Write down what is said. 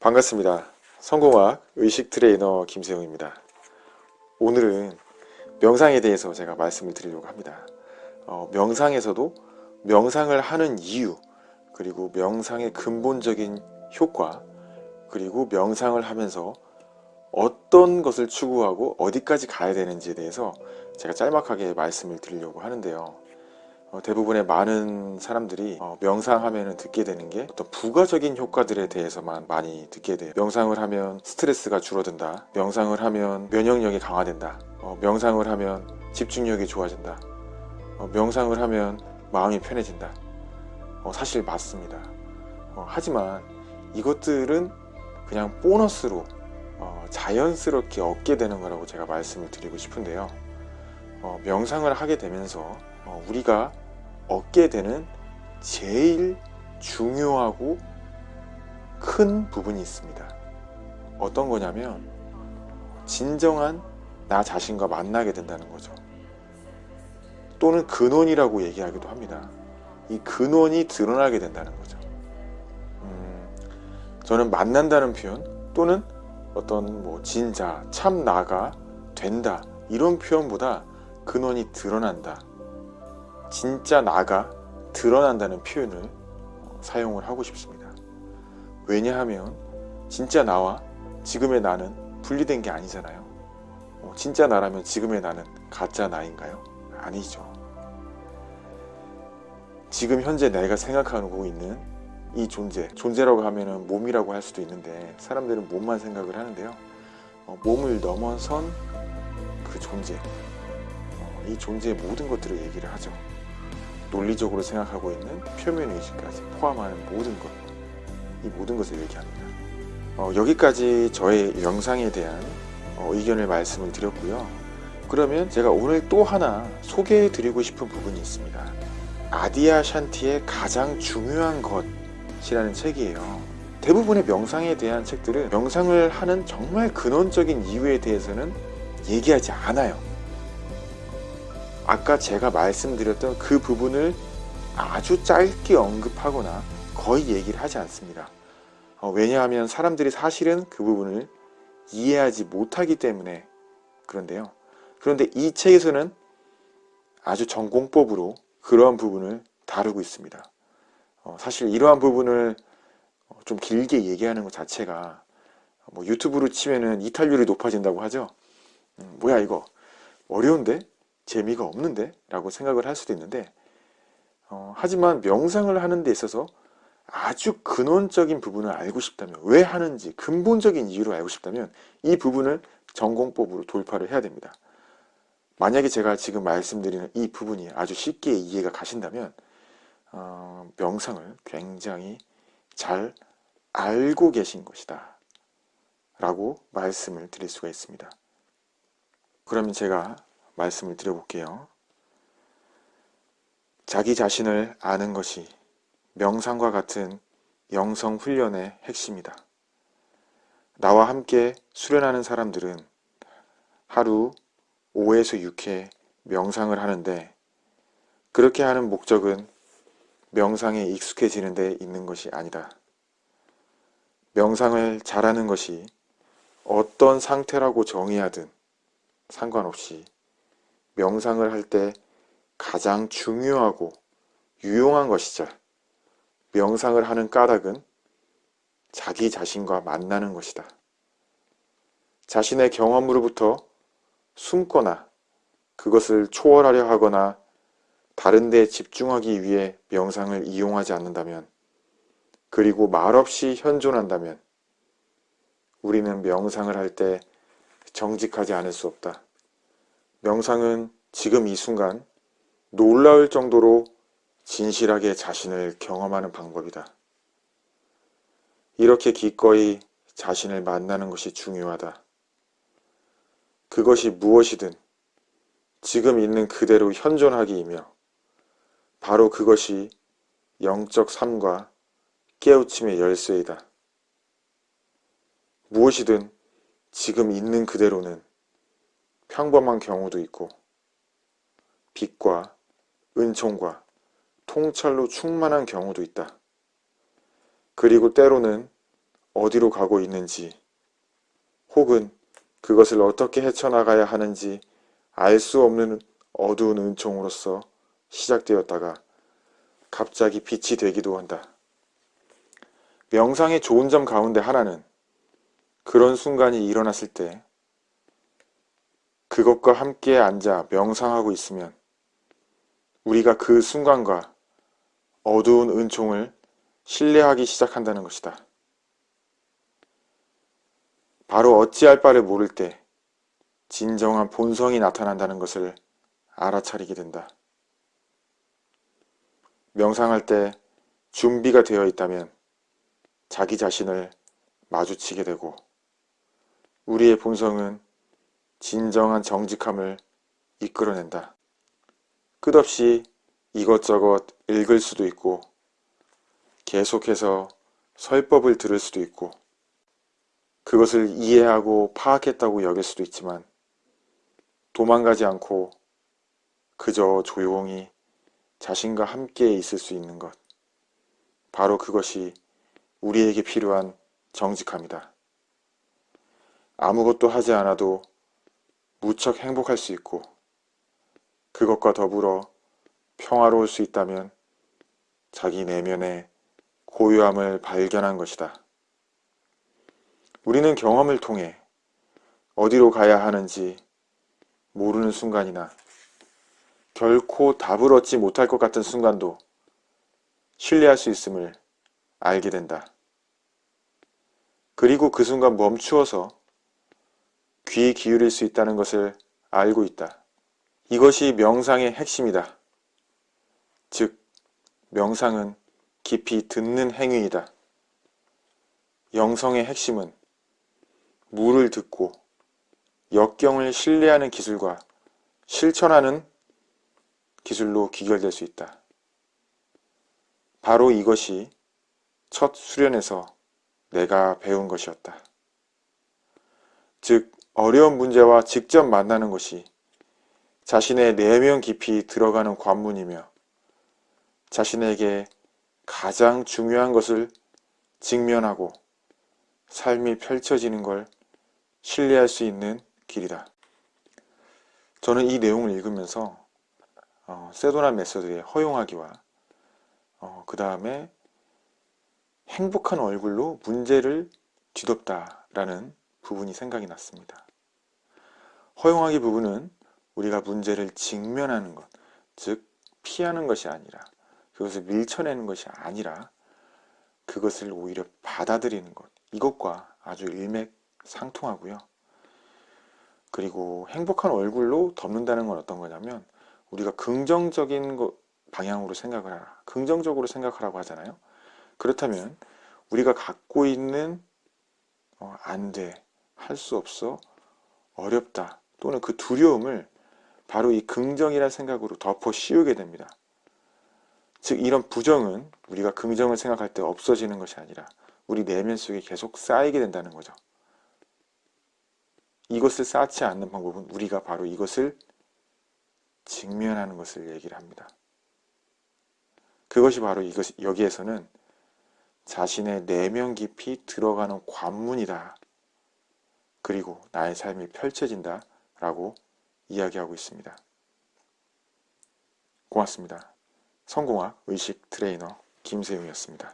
반갑습니다. 성공학 의식 트레이너 김세용입니다. 오늘은 명상에 대해서 제가 말씀을 드리려고 합니다. 어, 명상에서도 명상을 하는 이유 그리고 명상의 근본적인 효과 그리고 명상을 하면서 어떤 것을 추구하고 어디까지 가야 되는지에 대해서 제가 짤막하게 말씀을 드리려고 하는데요. 어, 대부분의 많은 사람들이 어, 명상하면 듣게 되는 게 어떤 부가적인 효과들에 대해서만 많이 듣게 돼요. 명상을 하면 스트레스가 줄어든다. 명상을 하면 면역력이 강화된다. 어, 명상을 하면 집중력이 좋아진다. 어, 명상을 하면 마음이 편해진다. 어, 사실 맞습니다. 어, 하지만 이것들은 그냥 보너스로 자연스럽게 얻게 되는 거라고 제가 말씀을 드리고 싶은데요 명상을 하게 되면서 우리가 얻게 되는 제일 중요하고 큰 부분이 있습니다. 어떤 거냐면 진정한 나 자신과 만나게 된다는 거죠. 또는 근원이라고 얘기하기도 합니다. 이 근원이 드러나게 된다는 거죠. 음, 저는 만난다는 표현 또는 어떤 뭐 진자, 참 나가, 된다 이런 표현보다 근원이 드러난다 진짜 나가 드러난다는 표현을 사용을 하고 싶습니다. 왜냐하면 진짜 나와 지금의 나는 분리된 게 아니잖아요. 어, 진짜 나라면 지금의 나는 가짜 나인가요? 아니죠. 지금 현재 내가 생각하고 있는 이 존재, 존재라고 하면 몸이라고 할 수도 있는데 사람들은 몸만 생각을 하는데요. 어, 몸을 넘어선 그 존재, 어, 이 존재의 모든 것들을 얘기를 하죠. 논리적으로 생각하고 있는 표면의식까지 포함하는 모든 것, 이 모든 것을 얘기합니다. 어, 여기까지 저의 영상에 대한 어, 의견을 말씀을 드렸고요. 그러면 제가 오늘 또 하나 소개해 드리고 싶은 부분이 있습니다. 아디아 샨티의 가장 중요한 것이라는 책이에요. 대부분의 명상에 대한 책들은 명상을 하는 정말 근원적인 이유에 대해서는 얘기하지 않아요. 아까 제가 말씀드렸던 그 부분을 아주 짧게 언급하거나 거의 얘기를 하지 않습니다. 어, 왜냐하면 사람들이 사실은 그 부분을 이해하지 못하기 때문에 그런데요. 그런데 이 책에서는 아주 전공법으로 그러한 부분을 다루고 있습니다. 어, 사실 이러한 부분을 어, 좀 길게 얘기하는 것 자체가 뭐 유튜브로 치면은 이탈률이 높아진다고 하죠. 음, 뭐야 이거 어려운데 재미가 없는데? 라고 생각을 할 수도 있는데 어, 하지만 명상을 하는 데 있어서 아주 근원적인 부분을 알고 싶다면 왜 하는지 근본적인 이유를 알고 싶다면 이 부분을 전공법으로 돌파를 해야 됩니다. 만약에 제가 지금 말씀드리는 이 부분이 아주 쉽게 이해가 가신다면 어, 명상을 굉장히 잘 알고 계신 것이다 라고 말씀을 드릴 수가 있습니다. 그러면 제가 말씀을 드려볼게요. 자기 자신을 아는 것이 명상과 같은 영성 훈련의 핵심이다. 나와 함께 수련하는 사람들은 하루 5에서 6회 명상을 하는데 그렇게 하는 목적은 명상에 익숙해지는 데 있는 것이 아니다. 명상을 잘하는 것이 어떤 상태라고 정의하든 상관없이 명상을 할 때 가장 중요하고 유용한 것이죠. 명상을 하는 까닭은 자기 자신과 만나는 것이다. 자신의 경험으로부터 숨거나 그것을 초월하려 하거나 다른 데 집중하기 위해 명상을 이용하지 않는다면 그리고 말없이 현존한다면 우리는 명상을 할 때 정직하지 않을 수 없다. 명상은 지금 이 순간 놀라울 정도로 진실하게 자신을 경험하는 방법이다. 이렇게 기꺼이 자신을 만나는 것이 중요하다. 그것이 무엇이든 지금 있는 그대로 현존하기이며 바로 그것이 영적 삶과 깨우침의 열쇠이다. 무엇이든 지금 있는 그대로는 평범한 경우도 있고 빛과 은총과 통찰로 충만한 경우도 있다. 그리고 때로는 어디로 가고 있는지 혹은 그것을 어떻게 헤쳐나가야 하는지 알 수 없는 어두운 은총으로서 시작되었다가 갑자기 빛이 되기도 한다. 명상의 좋은 점 가운데 하나는 그런 순간이 일어났을 때 그것과 함께 앉아 명상하고 있으면 우리가 그 순간과 어두운 은총을 신뢰하기 시작한다는 것이다. 바로 어찌할 바를 모를 때 진정한 본성이 나타난다는 것을 알아차리게 된다. 명상할 때 준비가 되어 있다면 자기 자신을 마주치게 되고 우리의 본성은 진정한 정직함을 이끌어낸다. 끝없이 이것저것 읽을 수도 있고 계속해서 설법을 들을 수도 있고 그것을 이해하고 파악했다고 여길 수도 있지만 도망가지 않고 그저 조용히 자신과 함께 있을 수 있는 것 바로 그것이 우리에게 필요한 정직함이다. 아무것도 하지 않아도 무척 행복할 수 있고 그것과 더불어 평화로울 수 있다면 자기 내면의 고요함을 발견한 것이다. 우리는 경험을 통해 어디로 가야 하는지 모르는 순간이나 결코 답을 얻지 못할 것 같은 순간도 신뢰할 수 있음을 알게 된다. 그리고 그 순간 멈추어서 귀 기울일 수 있다는 것을 알고 있다. 이것이 명상의 핵심이다. 즉, 명상은 깊이 듣는 행위이다. 영성의 핵심은 물을 듣고 역경을 신뢰하는 기술과 실천하는 기술로 귀결될 수 있다. 바로 이것이 첫 수련에서 내가 배운 것이었다. 즉, 어려운 문제와 직접 만나는 것이 자신의 내면 깊이 들어가는 관문이며 자신에게 가장 중요한 것을 직면하고 삶이 펼쳐지는 걸 신뢰할 수 있는 길이다. 저는 이 내용을 읽으면서 어, 세도나 메서드의 허용하기와 어, 그 다음에 행복한 얼굴로 문제를 뒤덮다라는 부분이 생각이 났습니다. 허용하기 부분은 우리가 문제를 직면하는 것, 즉 피하는 것이 아니라 그것을 밀쳐내는 것이 아니라 그것을 오히려 받아들이는 것 이것과 아주 일맥상통하고요. 그리고 행복한 얼굴로 덮는다는 건 어떤 거냐면 우리가 긍정적인 방향으로 생각을 하라 긍정적으로 생각하라고 하잖아요 그렇다면 우리가 갖고 있는 어, 안돼 할 수 없어 어렵다 또는 그 두려움을 바로 이 긍정이라는 생각으로 덮어 씌우게 됩니다 즉 이런 부정은 우리가 긍정을 생각할 때 없어지는 것이 아니라 우리 내면 속에 계속 쌓이게 된다는 거죠 이것을 쌓지 않는 방법은 우리가 바로 이것을 직면하는 것을 얘기를 합니다. 그것이 바로 이것 여기에서는 자신의 내면 깊이 들어가는 관문이다. 그리고 나의 삶이 펼쳐진다. 라고 이야기하고 있습니다. 고맙습니다. 성공학 의식 트레이너 김세용이었습니다.